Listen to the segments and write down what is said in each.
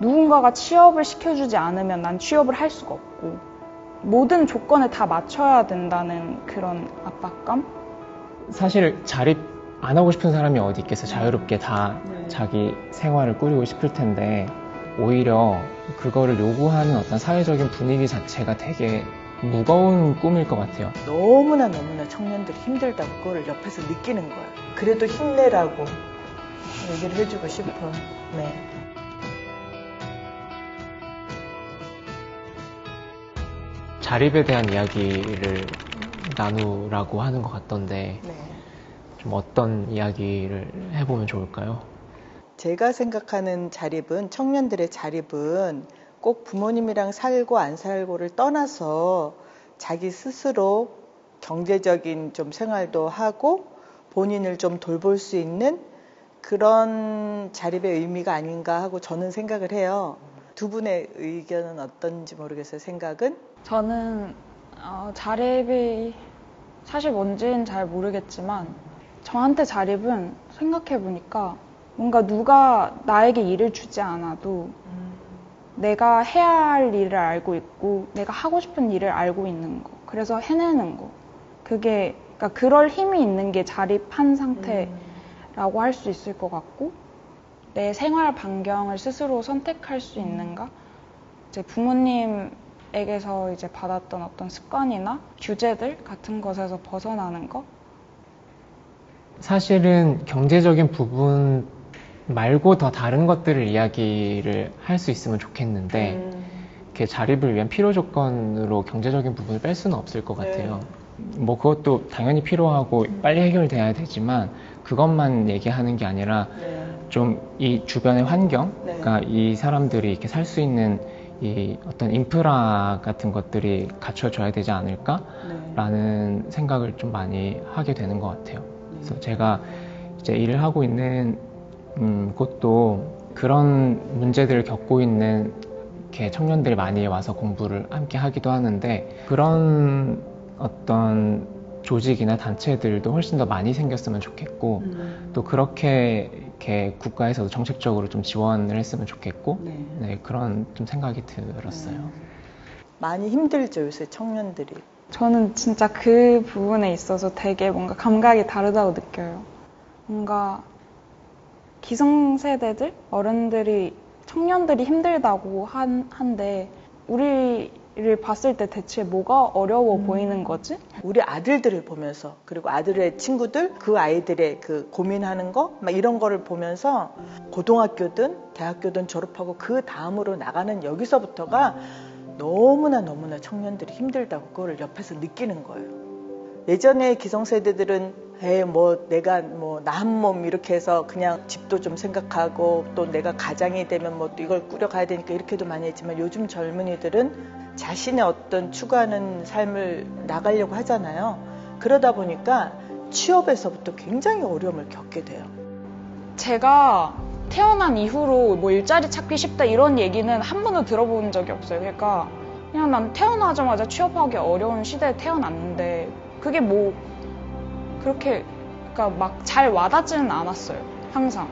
누군가가 취업을 시켜주지 않으면 난 취업을 할 수가 없고 모든 조건을 다 맞춰야 된다는 그런 압박감? 사실 자립 안 하고 싶은 사람이 어디 있겠어 자유롭게 다 네. 자기 생활을 꾸리고 싶을 텐데 오히려 그거를 요구하는 어떤 사회적인 분위기 자체가 되게 무거운 꿈일 것 같아요. 너무나 너무나 청년들이 힘들다고 그거를 옆에서 느끼는 거야. 그래도 힘내라고 얘기를 해주고 싶어. 네. 자립에 대한 이야기를 나누라고 하는 것 같던데 네. 좀 어떤 이야기를 해보면 좋을까요? 제가 생각하는 자립은 청년들의 자립은 꼭 부모님이랑 살고 안 살고를 떠나서 자기 스스로 경제적인 좀 생활도 하고 본인을 좀 돌볼 수 있는 그런 자립의 의미가 아닌가 하고 저는 생각을 해요. 두 분의 의견은 어떤지 모르겠어요. 생각은? 저는 어, 자립이 사실 뭔지는 잘 모르겠지만 저한테 자립은 생각해 보니까 뭔가 누가 나에게 일을 주지 않아도 내가 해야 할 일을 알고 있고 내가 하고 싶은 일을 알고 있는 거 그래서 해내는 거. 그게 그러니까 그럴 힘이 있는 게 자립한 상태라고 할수 있을 것 같고 내 생활 반경을 스스로 선택할 수 있는가? 이제 부모님 에게서 이제 받았던 어떤 습관이나 규제들 같은 것에서 벗어나는 거 사실은 경제적인 부분 말고 더 다른 것들을 이야기를 할 수 있으면 좋겠는데 음. 이렇게 자립을 위한 필요 조건으로 경제적인 부분을 뺄 수는 없을 것 네. 같아요. 뭐 그것도 당연히 필요하고 빨리 해결돼야 되지만 그것만 얘기하는 게 아니라 네. 좀이 주변의 환경, 네. 그러니까 이 사람들이 이렇게 살 수 있는 이 어떤 인프라 같은 것들이 갖춰져야 되지 네. 않을까라는 생각을 좀 많이 하게 되는 것 같아요. 그래서 제가 이제 일을 하고 있는 음, 곳도 그런 문제들을 겪고 있는 이렇게 청년들이 많이 와서 공부를 함께 하기도 하는데 그런 어떤 조직이나 단체들도 훨씬 더 많이 생겼으면 좋겠고 음. 또 그렇게 이렇게 국가에서도 정책적으로 좀 지원을 했으면 좋겠고 네. 네, 그런 좀 생각이 들었어요. 많이 힘들죠, 요새 청년들이. 저는 진짜 그 부분에 있어서 되게 뭔가 감각이 다르다고 느껴요. 뭔가 기성세대들, 어른들이, 청년들이 힘들다고 한, 한데, 우리 를 봤을 때 대체 뭐가 어려워 보이는 거지? 우리 아들들을 보면서 그리고 아들의 친구들 그 아이들의 그 고민하는 거 막 이런 거를 보면서 고등학교든 대학교든 졸업하고 그 다음으로 나가는 여기서부터가 너무나 너무나 청년들이 힘들다고 그거를 옆에서 느끼는 거예요. 예전에 기성세대들은 에이 뭐 내가 뭐나한몸 이렇게 해서 그냥 집도 좀 생각하고 또 내가 가장이 되면 뭐 또 이걸 꾸려가야 되니까 이렇게도 많이 했지만 요즘 젊은이들은 자신의 어떤 추구하는 삶을 나가려고 하잖아요. 그러다 보니까 취업에서부터 굉장히 어려움을 겪게 돼요. 제가 태어난 이후로 뭐 일자리 찾기 쉽다 이런 얘기는 한 번도 들어본 적이 없어요. 그러니까 그냥 난 태어나자마자 취업하기 어려운 시대에 태어났는데 그게 뭐 그렇게 그러니까 막 잘 와닿지는 않았어요. 항상.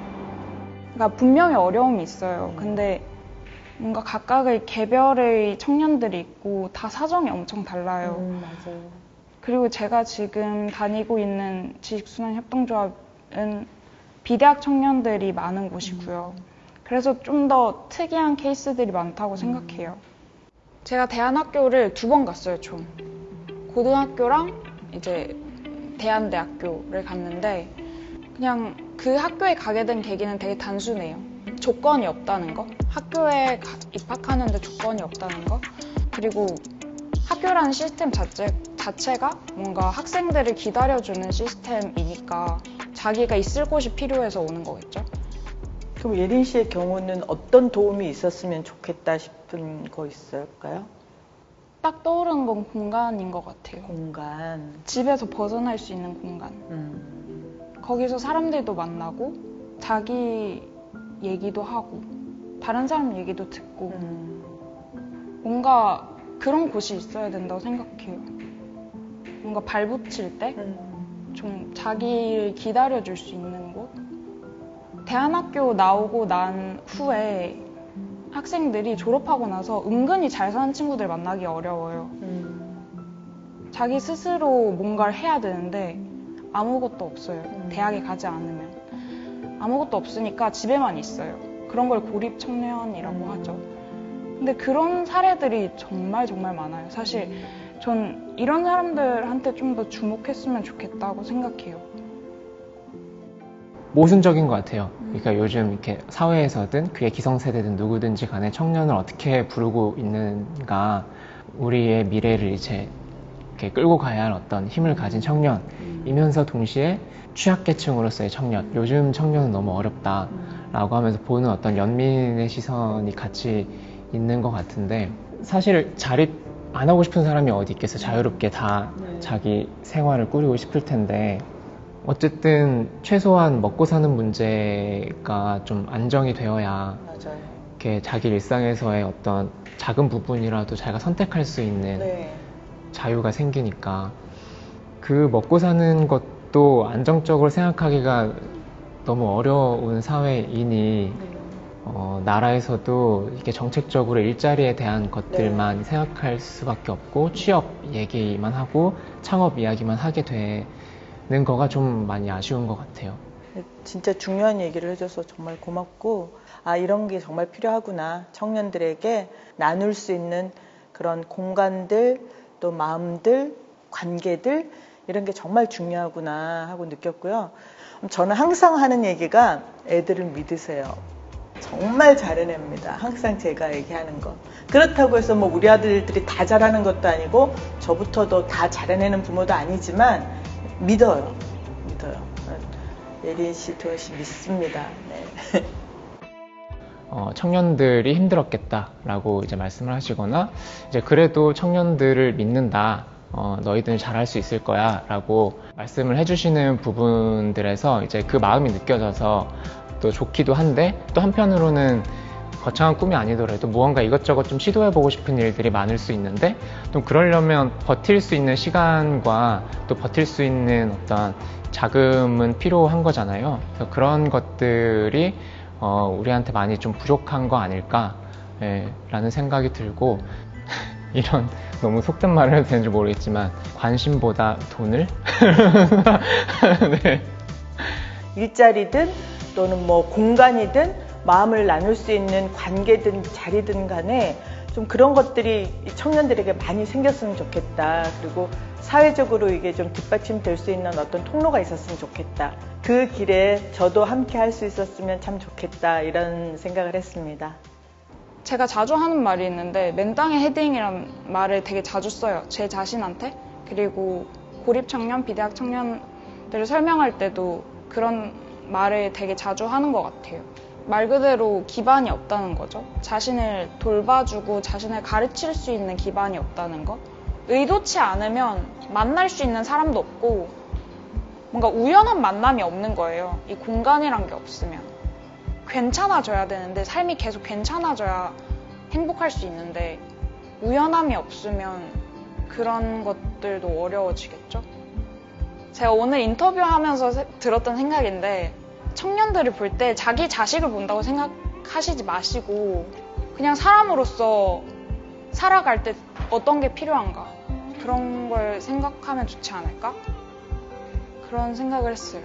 그러니까 분명히 어려움이 있어요. 근데 뭔가 각각의 개별의 청년들이 있고 다 사정이 엄청 달라요. 맞아요. 그리고 제가 지금 다니고 있는 지식순환협동조합은 비대학 청년들이 많은 곳이고요. 그래서 좀 더 특이한 케이스들이 많다고 생각해요. 제가 대안학교를 두 번 갔어요, 총. 고등학교랑 이제 대안대학교를 갔는데 그냥 그 학교에 가게 된 계기는 되게 단순해요. 조건이 없다는 거. 학교에 가- 입학하는데 조건이 없다는 거. 그리고 학교라는 시스템 자체, 자체가 뭔가 학생들을 기다려주는 시스템이니까 자기가 있을 곳이 필요해서 오는 거겠죠. 그럼 예린 씨의 경우는 어떤 도움이 있었으면 좋겠다 싶은 거 있을까요? 딱 떠오르는 건 공간인 것 같아요. 공간. 집에서 벗어날 수 있는 공간. 음. 거기서 사람들도 만나고 자기 얘기도 하고 다른 사람 얘기도 듣고 음. 뭔가 그런 곳이 있어야 된다고 생각해요. 뭔가 발붙일 때좀 음. 자기를 기다려줄 수 있는 곳. 대안학교 나오고 난 후에 학생들이 졸업하고 나서 은근히 잘 사는 친구들 만나기 어려워요. 음. 자기 스스로 뭔가를 해야 되는데 아무것도 없어요. 대학에 가지 않으면. 아무것도 없으니까 집에만 있어요. 그런 걸 고립 청년이라고 하죠. 근데 그런 사례들이 정말 정말 많아요. 사실 전 이런 사람들한테 좀 더 주목했으면 좋겠다고 생각해요. 모순적인 것 같아요. 그러니까 요즘 이렇게 사회에서든 그게 기성세대든 누구든지 간에 청년을 어떻게 부르고 있는가 우리의 미래를 이제 이렇게 끌고 가야 할 어떤 힘을 가진 청년이면서 동시에 취약계층으로서의 청년 요즘 청년은 너무 어렵다라고 하면서 보는 어떤 연민의 시선이 같이 있는 것 같은데 사실 자립 안 하고 싶은 사람이 어디 있겠어 자유롭게 다 네. 자기 생활을 꾸리고 싶을 텐데 어쨌든 최소한 먹고 사는 문제가 좀 안정이 되어야 맞아요. 이렇게 자기 일상에서의 어떤 작은 부분이라도 자기가 선택할 수 있는 네. 자유가 생기니까 그 먹고 사는 것도 안정적으로 생각하기가 너무 어려운 사회이니 어, 나라에서도 이게 정책적으로 일자리에 대한 것들만 생각할 수밖에 없고 취업 얘기만 하고 창업 이야기만 하게 되 는 거가 좀 많이 아쉬운 것 같아요. 진짜 중요한 얘기를 해줘서 정말 고맙고 아 이런 게 정말 필요하구나. 청년들에게 나눌 수 있는 그런 공간들 또 마음들 관계들 이런 게 정말 중요하구나 하고 느꼈고요. 저는 항상 하는 얘기가 애들을 믿으세요 정말 잘해냅니다 항상 제가 얘기하는 거 그렇다고 해서 뭐 우리 아들들이 다 잘하는 것도 아니고 저부터도 다 잘해내는 부모도 아니지만 믿어요 믿어요 예린 씨, 도현 씨 믿습니다. 네. 어, 청년들이 힘들었겠다라고 이제 말씀을 하시거나 이제 그래도 청년들을 믿는다. 어, 너희들은 잘할 수 있을 거야 라고 말씀을 해주시는 부분들에서 이제 그 마음이 느껴져서 또 좋기도 한데 또 한편으로는 거창한 꿈이 아니더라도 무언가 이것저것 좀 시도해보고 싶은 일들이 많을 수 있는데 또 그러려면 버틸 수 있는 시간과 또 버틸 수 있는 어떤 자금은 필요한 거잖아요. 그래서 그런 것들이 어, 우리한테 많이 좀 부족한 거 아닐까 예, 라는 생각이 들고 이런 너무 속된 말을 해도 되는지 모르겠지만 관심보다 돈을 네. 일자리든 또는 뭐 공간이든 마음을 나눌 수 있는 관계든 자리든 간에 좀 그런 것들이 청년들에게 많이 생겼으면 좋겠다. 그리고 사회적으로 이게 좀 뒷받침될 수 있는 어떤 통로가 있었으면 좋겠다. 그 길에 저도 함께 할 수 있었으면 참 좋겠다. 이런 생각을 했습니다. 제가 자주 하는 말이 있는데 맨땅에 헤딩이란 말을 되게 자주 써요. 제 자신한테. 그리고 고립 청년, 비대학 청년들을 설명할 때도 그런 말을 되게 자주 하는 것 같아요. 말 그대로 기반이 없다는 거죠. 자신을 돌봐주고 자신을 가르칠 수 있는 기반이 없다는 거. 의도치 않으면 만날 수 있는 사람도 없고 뭔가 우연한 만남이 없는 거예요. 이 공간이란 게 없으면. 괜찮아져야 되는데 삶이 계속 괜찮아져야 행복할 수 있는데 우연함이 없으면 그런 것들도 어려워지겠죠? 제가 오늘 인터뷰하면서 세- 들었던 생각인데 청년들을 볼 때 자기 자식을 본다고 생각하시지 마시고 그냥 사람으로서 살아갈 때 어떤 게 필요한가 그런 걸 생각하면 좋지 않을까? 그런 생각을 했어요.